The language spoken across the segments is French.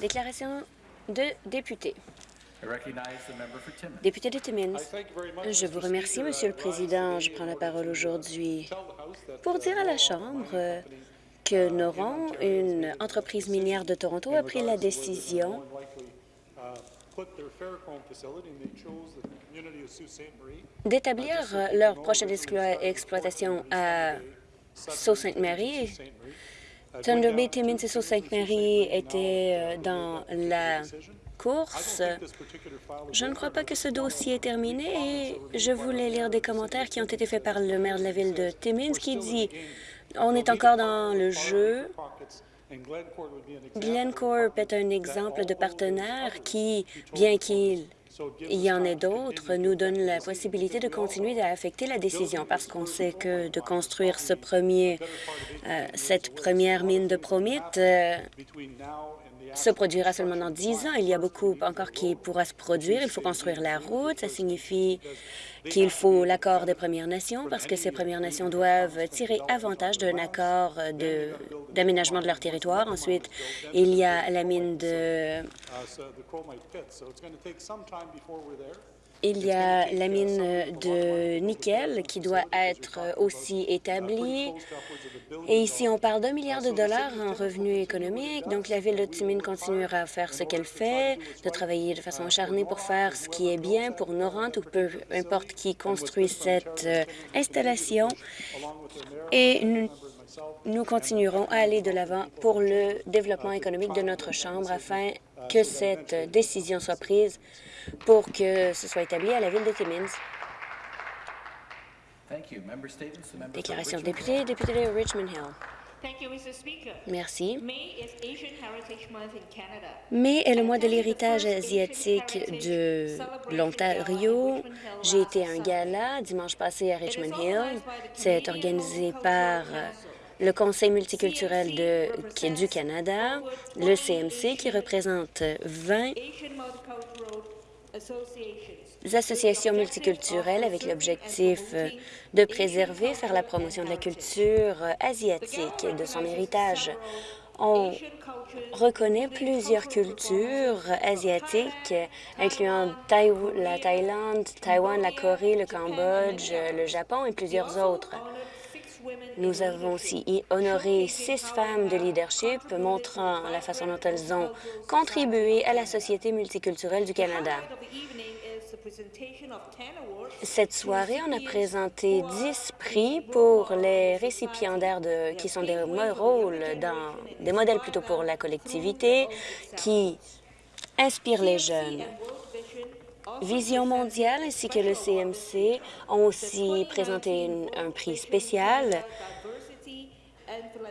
Déclaration de député. Député de Timmins, je vous remercie, Monsieur le Président. Je prends la parole aujourd'hui pour dire à la Chambre que Noron, une entreprise minière de Toronto, a pris la décision. d'établir euh, leur prochaine explo- exploitation à Sault-Sainte-Marie. Thunder Bay, Timmins et Sault-Sainte-Marie étaient euh, dans la course. Je ne crois pas que ce dossier est terminé et je voulais lire des commentaires qui ont été faits par le maire de la ville de Timmins qui dit « On est encore dans le jeu. Glencore est un exemple de partenaire qui, bien qu'il y en ait d'autres, nous donne la possibilité de continuer à affecter la décision parce qu'on sait que de construire ce premier, euh, cette première mine de promite euh, se produira seulement dans 10 ans. Il y a beaucoup encore qui pourra se produire. Il faut construire la route. Ça signifie qu'il faut l'accord des Premières Nations parce que ces Premières Nations doivent tirer avantage d'un accord de- d'aménagement de leur territoire. Ensuite, il y a la mine de Il y a la mine de nickel qui doit être aussi établie. Et ici, on parle d'un milliard de dollars en revenus économiques. Donc, la ville de Timmins continuera à faire ce qu'elle fait, de travailler de façon acharnée pour faire ce qui est bien pour Norant ou peu importe qui construit cette euh, installation. Et nous, nous continuerons à aller de l'avant pour le développement économique de notre Chambre afin que cette décision soit prise pour que ce soit établi à la ville de Timmins. Déclaration de député, député de Richmond Hill. Merci. Mai est le mois de l'héritage asiatique de l'Ontario. J'ai été à un gala dimanche passé à Richmond Hill. C'est organisé par euh, le Conseil multiculturel de, du Canada, le CMC, qui représente 20 Asian Multicultural Associations. multiculturelles avec l'objectif euh, de préserver, faire la promotion de la culture euh, asiatique et de son héritage. On reconnaît plusieurs cultures asiatiques, incluant la Thaïlande, Taïwan, la Corée, le Cambodge, le Japon et plusieurs autres. Nous avons aussi honoré six femmes de leadership, montrant la façon dont elles ont contribué à la société multiculturelle du Canada. Highlight of the evening is the presentation of 10 awards Cette soirée, on a présenté 10 prix pour les récipiendaires qui sont des rôles des modèles plutôt pour la collectivité, qui inspirent les jeunes. Vision mondiale ainsi que le CMC ont aussi présenté un prix spécial.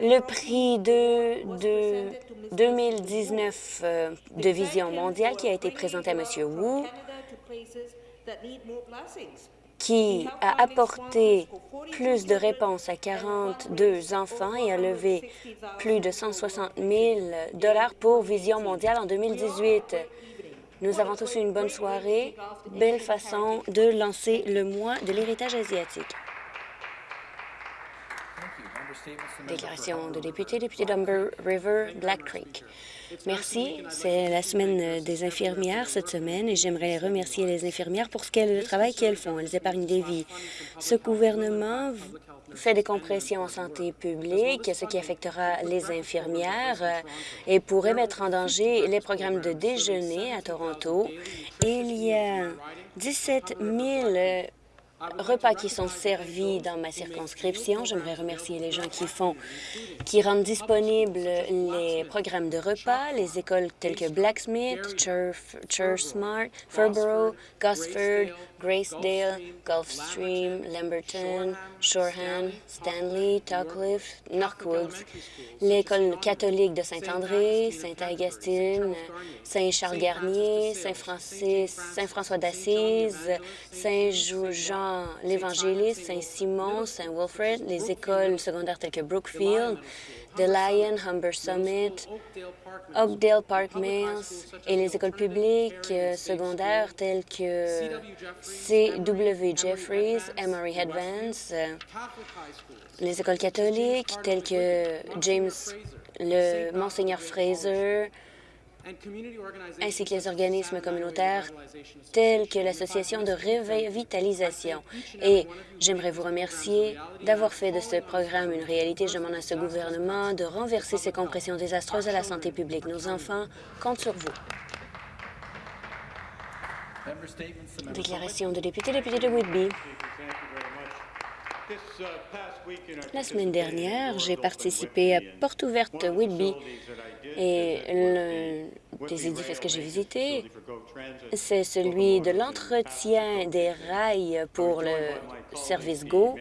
Le prix de, de 2019 euh, de Vision mondiale qui a été présenté à M. Wu, qui a apporté plus de réponses à 42 enfants et a levé plus de 160 000 dollars pour Vision mondiale en 2018. Nous avons tous une bonne soirée, belle façon de lancer le mois de l'héritage asiatique. Thank you. Member statements, the member for Déclaration de député, député d'Umber River, Black Creek. Merci. C'est la semaine des infirmières cette semaine et j'aimerais remercier les infirmières pour ce qu'elles, le travail qu'elles font. Elles épargnent des vies. Ce gouvernement fait des compressions en santé publique, ce qui affectera les infirmières et pourrait mettre en danger les programmes de déjeuner à Toronto. Il y a 17 000 repas qui sont servis dans ma circonscription. J'aimerais remercier les gens qui font, qui rendent disponibles les programmes de repas, les écoles telles que Blacksmith, Church, Church Smart, Furborough, Gosford, Gracedale, Gulfstream, Lamberton, Shoreham, Stanley, Tuckliffe, Northwoods, l'école catholique de Saint-André, Saint-Augustine, Saint-Charles-Garnier, Saint-Francis, Saint-François d'Assise, Saint-Jean l'Évangéliste, Saint-Simon, Saint-Wilfred, les écoles secondaires telles que Brookfield, The Lion, Humber Summit, Oakdale Park Mills et les écoles publiques euh, secondaires telles que C.W. Jeffries, Emory Headvance, euh, les écoles catholiques telles que James le Monseigneur Fraser, ainsi que les organismes communautaires tels que l'Association de revitalisation. Et j'aimerais vous remercier d'avoir fait de ce programme une réalité. Je demande à ce gouvernement de renverser ces compressions désastreuses à la santé publique. Nos enfants comptent sur vous. Déclaration de député, député de Whitby. La semaine dernière, j'ai participé à Porte ouverte Whitby et l'un des édifices que j'ai visités, c'est celui de l'entretien des rails pour le service GO.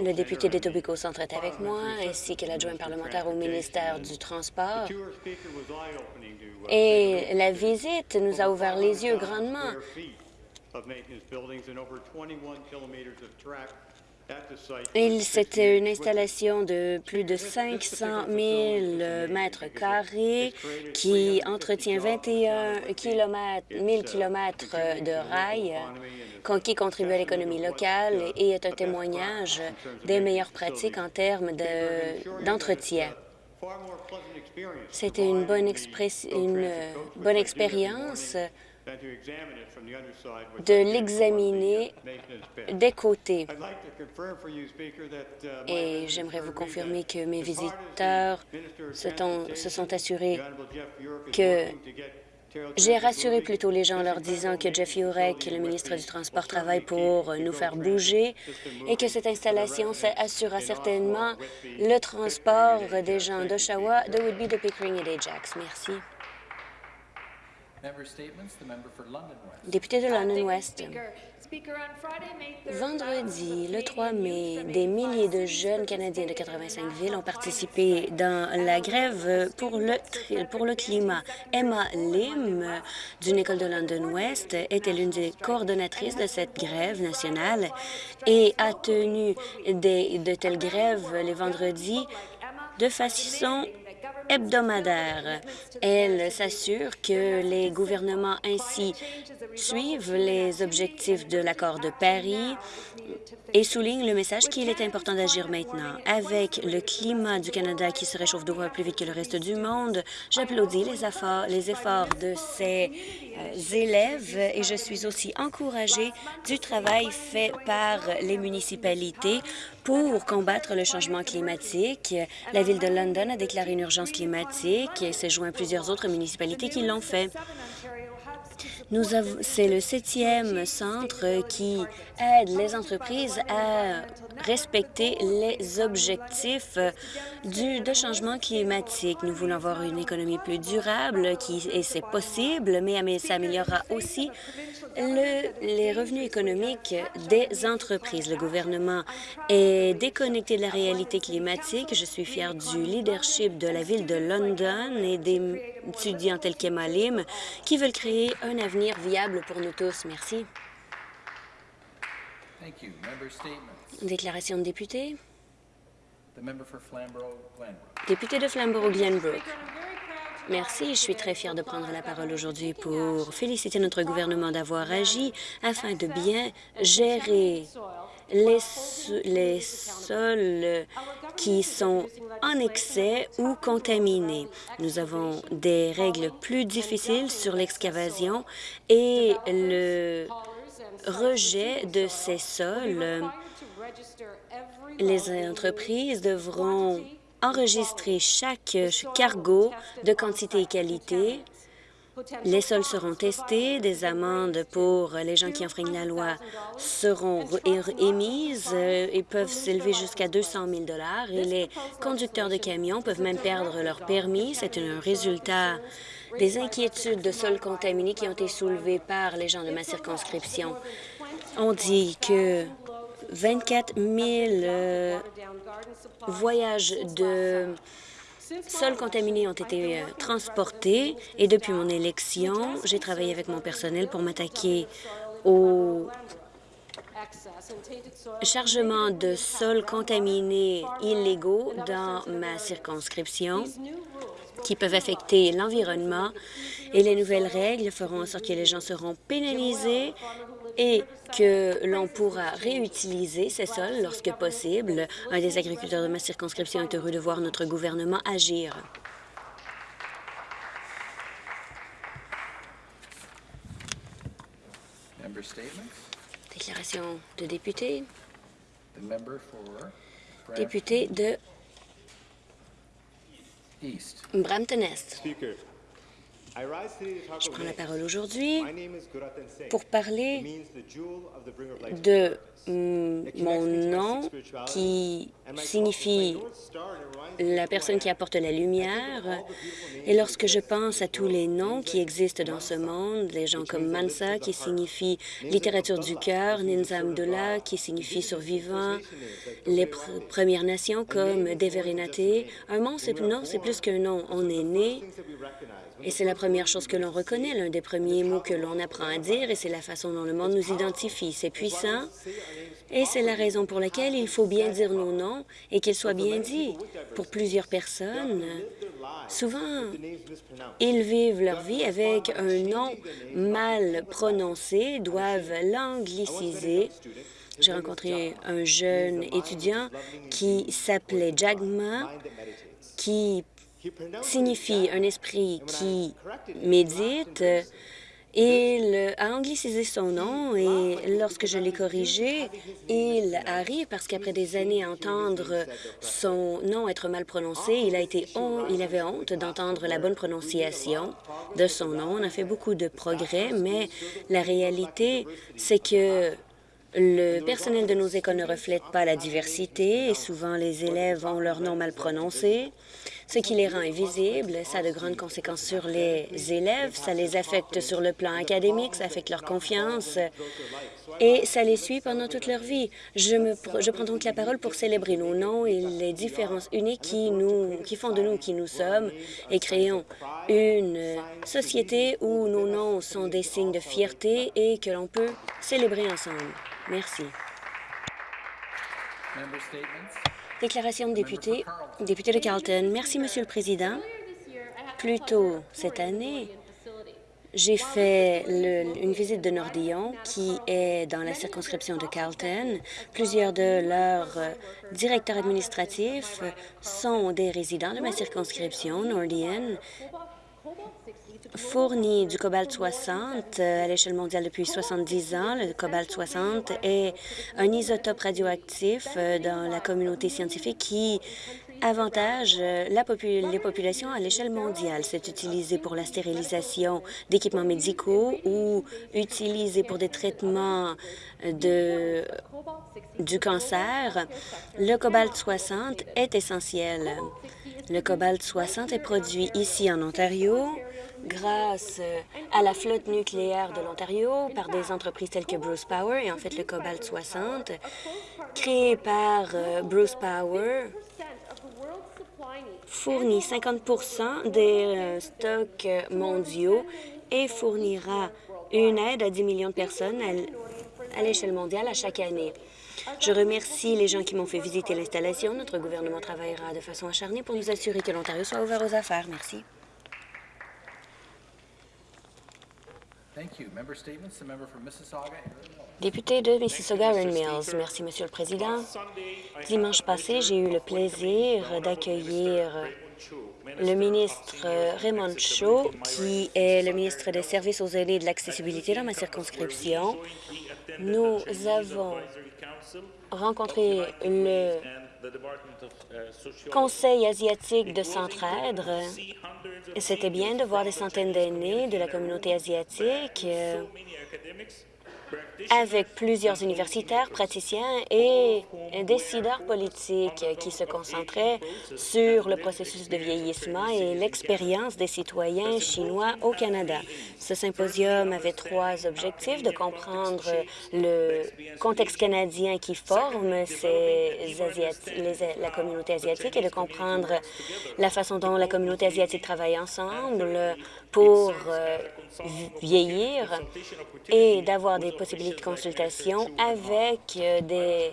Le député d'Etobicoke Centre est avec moi, ainsi que l'adjoint parlementaire au ministère du Transport. Et la visite nous a ouvert les yeux grandement. C'était une installation de plus de 500 000 mètres carrés qui entretient 21 km, 000 kilomètres de rails, qui contribue à l'économie locale et est un témoignage des meilleures pratiques en termes de- d'entretien. C'était une bonne, une bonne expérience de l'examiner des côtés. Et j'aimerais vous confirmer que mes visiteurs se, sont assurés que j'ai rassuré plutôt les gens en leur disant que Jeff Yurek, le ministre du Transport, travaille pour nous faire bouger et que cette installation assurera certainement le transport des gens d'Oshawa, de Whitby, de Pickering et d'Ajax. Merci. Member statements, the member for London West. Député de London West. Speaker, on Friday, May 3rd, Vendredi, le 3 mai, des milliers de jeunes Canadiens de 85 villes ont participé dans la grève pour le, pour le climat. Emma Lim, d'une école de London West, était l'une des coordonnatrices de cette grève nationale et a tenu des, de telles grèves les vendredis de façon hebdomadaire. Elle s'assure que les gouvernements ainsi suivent les objectifs de l'accord de Paris et souligne le message qu'il est important d'agir maintenant. Avec le climat du Canada qui se réchauffe deux fois plus vite que le reste du monde, j'applaudis les efforts, de ces euh, élèves et je suis aussi encouragée du travail fait par les municipalités pour combattre le changement climatique. La Ville de London a déclaré une urgence climatique et s'est joint à plusieurs autres municipalités qui l'ont fait. C'est le septième centre qui aide les entreprises à respecter les objectifs du, de changement climatique. Nous voulons avoir une économie plus durable qui, et c'est possible, mais ça améliorera aussi le- les revenus économiques des entreprises. Le gouvernement est déconnecté de la réalité climatique. Je suis fière du leadership de la ville de London et des étudiants tels qu'Emma qui veulent créer un avenir viable pour nous tous. Merci. Déclaration de député. Député de Flamborough-Glenbrook. Merci. Je suis très fière de prendre la parole aujourd'hui pour féliciter notre gouvernement d'avoir agi afin de bien gérer les, les sols qui sont en excès ou contaminés. Nous avons des règles plus difficiles sur l'excavation et le rejet de ces sols. Les entreprises devront enregistrer chaque cargo de quantité et qualité. Les sols seront testés, des amendes pour les gens qui enfreignent la loi seront émises euh, et peuvent s'élever jusqu'à 200 000 et les conducteurs de camions peuvent même perdre leur permis. C'est un résultat des inquiétudes de sols contaminés qui ont été soulevées par les gens de ma circonscription. On dit que 24 000 euh, voyages de sols contaminés ont été euh, transportés. Et depuis mon élection, j'ai travaillé avec mon personnel pour m'attaquer au chargement de sols contaminés illégaux dans ma circonscription qui peuvent affecter l'environnement. Et les nouvelles règles feront en sorte que les gens seront pénalisés et que l'on pourra réutiliser ces sols lorsque possible. Un des agriculteurs de ma circonscription est heureux de voir notre gouvernement agir. Déclaration de député. Député de East. Brampton-Est. Je prends la parole aujourd'hui pour parler de mm, mon nom qui signifie la personne qui apporte la lumière. Et lorsque je pense à tous les noms qui existent dans ce monde, les gens comme Mansa, qui signifie littérature du cœur, Ninza Amdullah, qui signifie survivant, les pr- Premières Nations comme Deverinate, un nom, c'est plus qu'un nom. On est né et c'est la première chose que l'on reconnaît, l'un des premiers mots que l'on apprend à dire, et c'est la façon dont le monde nous identifie. C'est puissant, et c'est la raison pour laquelle il faut bien dire nos noms et qu'ils soient bien dits. Pour plusieurs personnes, souvent, ils vivent leur vie avec un nom mal prononcé, doivent l'angliciser. J'ai rencontré un jeune étudiant qui s'appelait Jagma, qui signifie un esprit qui médite. Il a anglicisé son nom et lorsque je l'ai corrigé, il a ri parce qu'après des années à entendre son nom être mal prononcé, il, a été hon- il avait honte d'entendre la bonne prononciation de son nom. On a fait beaucoup de progrès, mais la réalité, c'est que le personnel de nos écoles ne reflète pas la diversité et souvent les élèves ont leur nom mal prononcé, ce qui les rend invisibles. Ça a de grandes conséquences sur les élèves, ça les affecte sur le plan académique, ça affecte leur confiance et ça les suit pendant toute leur vie. Je, prends donc la parole pour célébrer nos noms et les différences uniques qui, font de nous qui nous sommes et créons une société où nos noms sont des signes de fierté et que l'on peut célébrer ensemble. Merci. Déclaration de député, député de Carleton. Merci, Monsieur le Président. Plus tôt cette année, j'ai fait une visite de Nordillon, qui est dans la circonscription de Carleton. Plusieurs de leurs directeurs administratifs sont des résidents de ma circonscription, Nordillon, fournit du cobalt 60 euh, à l'échelle mondiale depuis 70 ans. Le cobalt 60 est un isotope radioactif euh, dans la communauté scientifique qui avantage euh, la les populations à l'échelle mondiale. C'est utilisé pour la stérilisation d'équipements médicaux ou utilisé pour des traitements de, du cancer. Le cobalt 60 est essentiel. Le cobalt 60 est produit ici en Ontario grâce à la flotte nucléaire de l'Ontario par des entreprises telles que Bruce Power et en fait le cobalt 60 créé par euh, Bruce Power fournit 50 des euh, stocks mondiaux et fournira une aide à 10 millions de personnes à l'échelle mondiale à chaque année. Je remercie les gens qui m'ont fait visiter l'installation. Notre gouvernement travaillera de façon acharnée pour nous assurer que l'Ontario soit ouvert aux affaires. Merci. Thank you. Member statements. The member for Mississauga and Erin Mills. Député de Mississauga, Mills. Merci, Monsieur le Président. Dimanche passé, j'ai eu le plaisir d'accueillir le ministre Raymond Shaw, qui est le ministre des Services aux aînés et de l'accessibilité dans ma circonscription. Nous avons rencontré le Conseil asiatique de Centraide. C'était bien de voir des centaines d'aînés de la communauté asiatique euh, avec plusieurs universitaires, praticiens et décideurs politiques qui se concentraient sur le processus de vieillissement et l'expérience des citoyens chinois au Canada. Ce symposium avait trois objectifs, de comprendre le contexte canadien qui forme ces Asiati- les- communauté asiatique et de comprendre la façon dont la communauté asiatique travaille ensemble pour euh, vieillir et d'avoir des possibilités de consultation avec euh, des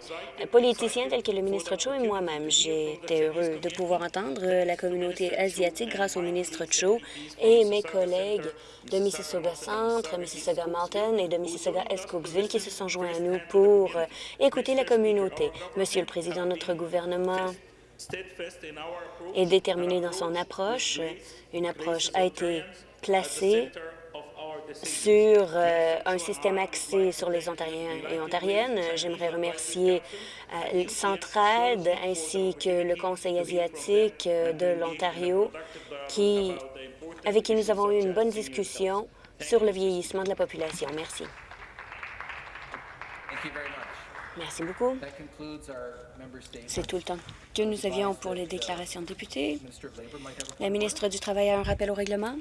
politiciens tels que le ministre Cho et moi-même. J'ai été heureux de pouvoir entendre la communauté asiatique grâce au ministre Cho et mes collègues de Mississauga Centre, Mississauga Mountain et de Mississauga Escobesville qui se sont joints à nous pour euh, écouter la communauté. Monsieur le Président, notre gouvernement est déterminé dans son approche. Une approche a été sur euh, un système axé sur les Ontariens et Ontariennes. J'aimerais remercier euh, Centraide ainsi que le Conseil asiatique euh, de l'Ontario qui, avec qui nous avons eu une bonne discussion sur le vieillissement de la population. Merci. Thank you very much. Merci beaucoup. C'est tout le temps que nous avions pour les déclarations de députés. La ministre du Travail a un rappel au règlement.